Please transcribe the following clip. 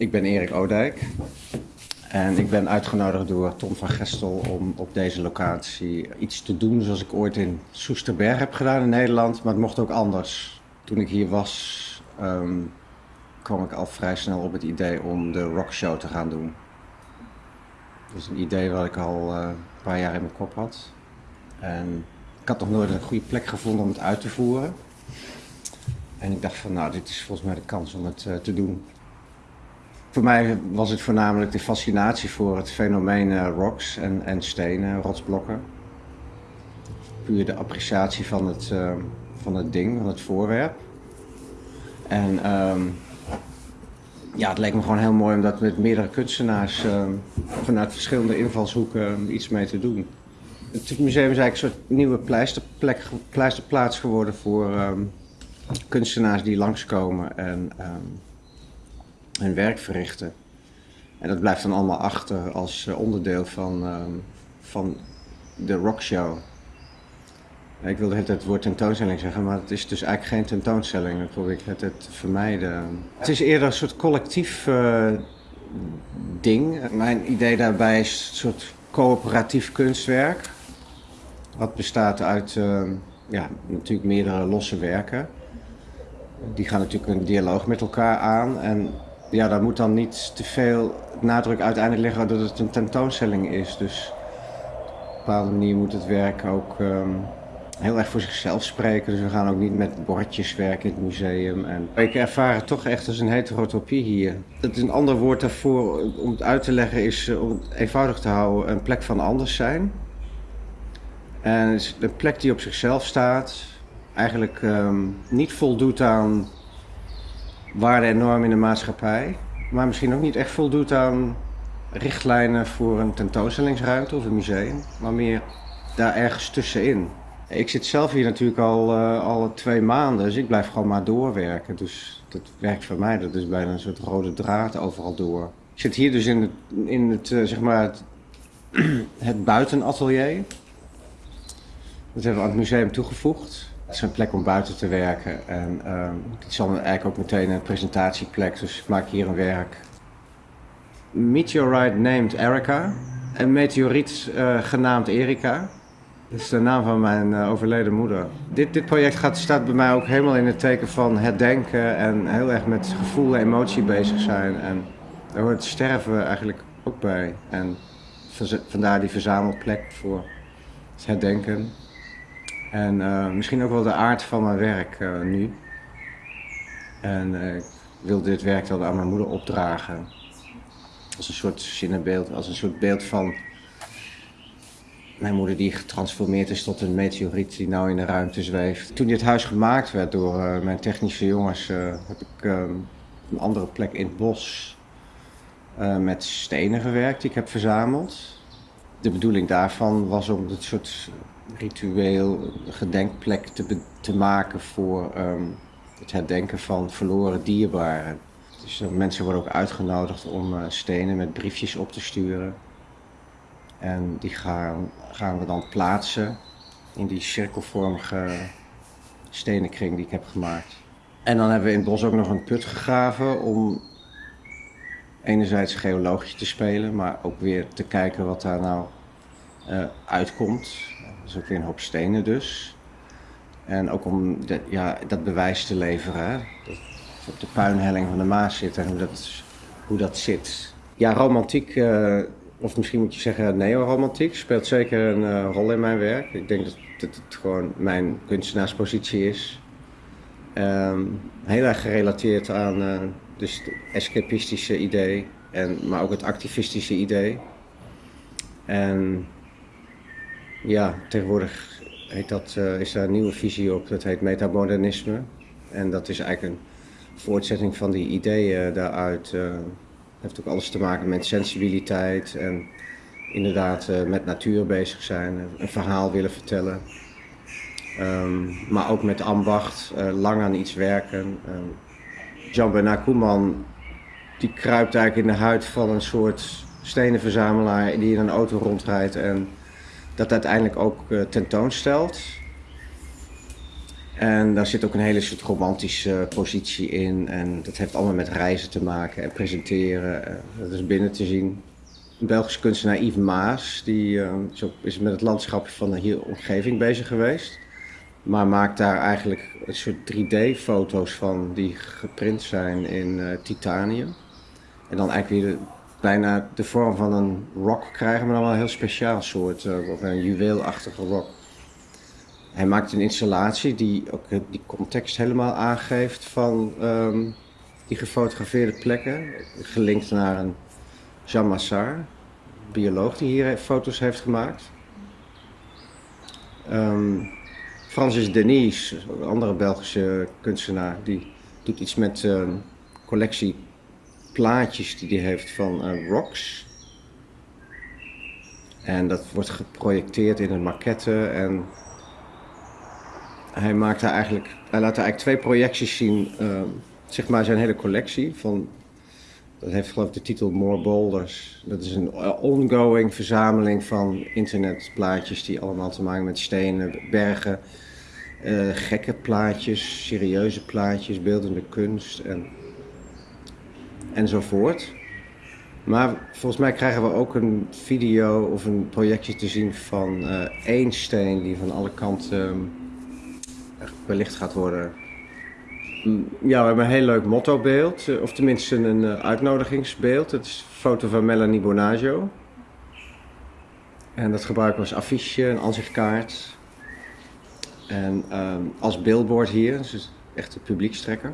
Ik ben Erik Oudijk en ik ben uitgenodigd door Tom van Gestel om op deze locatie iets te doen zoals ik ooit in Soesterberg heb gedaan in Nederland, maar het mocht ook anders. Toen ik hier was, ehm, kwam ik al vrij snel op het idee om de rockshow te gaan doen. Dat is een idee wat ik al eh, een paar jaar in mijn kop had. En ik had nog nooit een goede plek gevonden om het uit te voeren. En ik dacht van, nou, dit is volgens mij de kans om het uh, te doen. Voor mij was het voornamelijk de fascinatie voor het fenomeen uh, rocks en, en stenen, rotsblokken. Puur de appreciatie van het, uh, van het ding, van het voorwerp. En um, ja, het leek me gewoon heel mooi om dat met meerdere kunstenaars uh, vanuit verschillende invalshoeken iets mee te doen. Het museum is eigenlijk een soort nieuwe pleisterplaats geworden voor kunstenaars die langskomen en hun werk verrichten. En dat blijft dan allemaal achter als uh, onderdeel van, um, van de rockshow. Ik wilde het, het woord tentoonstelling zeggen, maar het is dus eigenlijk geen tentoonstelling. Dat probeer ik het, het te vermijden. Het is eerder een soort collectief uh, ding. Mijn idee daarbij is een soort coöperatief kunstwerk. Wat bestaat uit uh, ja, natuurlijk meerdere losse werken. Die gaan natuurlijk een dialoog met elkaar aan. En ja, daar moet dan niet te veel nadruk uiteindelijk liggen dat het een tentoonstelling is. Dus op een bepaalde manier moet het werk ook um, heel erg voor zichzelf spreken. Dus we gaan ook niet met bordjes werken in het museum. En ik ervaar het toch echt als een heterotopie hier. Het een ander woord daarvoor om het uit te leggen is, om het eenvoudig te houden, een plek van anders zijn. En is een plek die op zichzelf staat, eigenlijk um, niet voldoet aan waarde en normen in de maatschappij, maar misschien ook niet echt voldoet aan richtlijnen voor een tentoonstellingsruimte of een museum, maar meer daar ergens tussenin. Ik zit zelf hier natuurlijk al, uh, al twee maanden, dus ik blijf gewoon maar doorwerken. Dus dat werkt voor mij, dat is bijna een soort rode draad overal door. Ik zit hier dus in het, in het uh, zeg maar het, het buitenatelier. Dat hebben we aan het museum toegevoegd. Het is een plek om buiten te werken en het is dan eigenlijk ook meteen een presentatieplek, dus ik maak hier een werk. Meteorite named Erica, een meteoriet uh, genaamd Erika. Dat is de naam van mijn uh, overleden moeder. Dit, dit project gaat, staat bij mij ook helemaal in het teken van herdenken en heel erg met gevoel en emotie bezig zijn. En daar hoort sterven eigenlijk ook bij. En vandaar die verzamelplek voor het herdenken. En uh, misschien ook wel de aard van mijn werk uh, nu. En uh, ik wil dit werk dan aan mijn moeder opdragen. Als een soort zinnenbeeld, als een soort beeld van mijn moeder die getransformeerd is tot een meteoriet die nou in de ruimte zweeft. Toen dit huis gemaakt werd door mijn technische jongens, heb ik een andere plek in het bos met stenen gewerkt die ik heb verzameld. De bedoeling daarvan was om het soort ritueel gedenkplek te, te maken voor um, het herdenken van verloren dierbaren. Dus mensen worden ook uitgenodigd om uh, stenen met briefjes op te sturen. En die gaan, gaan we dan plaatsen in die cirkelvormige stenenkring die ik heb gemaakt. En dan hebben we in het bos ook nog een put gegraven om enerzijds geologisch te spelen, maar ook weer te kijken wat daar nou uh, uitkomt. Dat is ook weer een hoop stenen dus. En ook om de, ja, dat bewijs te leveren. Dat op de puinhelling van de Maas zit en hoe dat, hoe dat zit. Ja, romantiek, uh, of misschien moet je zeggen neoromantiek, speelt zeker een uh, rol in mijn werk. Ik denk dat, dat het gewoon mijn kunstenaarspositie is. Um, heel erg gerelateerd aan uh, dus het escapistische idee, en, maar ook het activistische idee. En ja, tegenwoordig heet dat, uh, is daar een nieuwe visie op, dat heet metamodernisme. En dat is eigenlijk een voortzetting van die ideeën daaruit. Uh, heeft ook alles te maken met sensibiliteit en inderdaad uh, met natuur bezig zijn, een verhaal willen vertellen. Um, maar ook met ambacht, lang aan iets werken. Um, Jean-Bernard Koeman die kruipt eigenlijk in de huid van een soort stenenverzamelaar die in een auto rondrijdt en dat uiteindelijk ook uh, tentoonstelt. En daar zit ook een hele soort romantische positie in. En dat heeft allemaal met reizen te maken en presenteren. Eh, Dat is binnen te zien. Belgische kunstenaar Yves Maas, die eh, is, met het landschap van de hier omgeving bezig geweest. Maar maakt daar eigenlijk een soort 3D-foto's van die geprint zijn in eh, titanium. En dan eigenlijk weer bijna de vorm van een rock krijgen, maar dan wel een heel speciaal soort, eh, of een juweelachtige rock. Hij maakt een installatie die ook die context helemaal aangeeft van ehm, die gefotografeerde plekken. Gelinkt naar een Jean Massard, bioloog die hier foto's heeft gemaakt. Ehm, Francis Denis, een andere Belgische kunstenaar, die doet iets met een collectie plaatjes die hij heeft van eh, rocks. En dat wordt geprojecteerd in een maquette en hij maakt daar eigenlijk, hij laat daar eigenlijk twee projecties zien, ehm, zeg maar zijn hele collectie van, dat heeft geloof ik de titel More Boulders. Dat is een eh, ongoing verzameling van internetplaatjes die allemaal te maken met stenen, bergen, eh, gekke plaatjes, serieuze plaatjes, beeldende kunst en, enzovoort. Maar volgens mij krijgen we ook een video of een projectje te zien van eh, één steen die van alle kanten echt belicht gaat worden. Mm, Ja, we hebben een heel leuk mottobeeld, eh, of tenminste een eh, uitnodigingsbeeld. Het is een foto van Melanie Bonaggio. En dat gebruiken we als affiche, een aanzichtkaart. En ehm, als billboard hier, dus echt een publiekstrekker.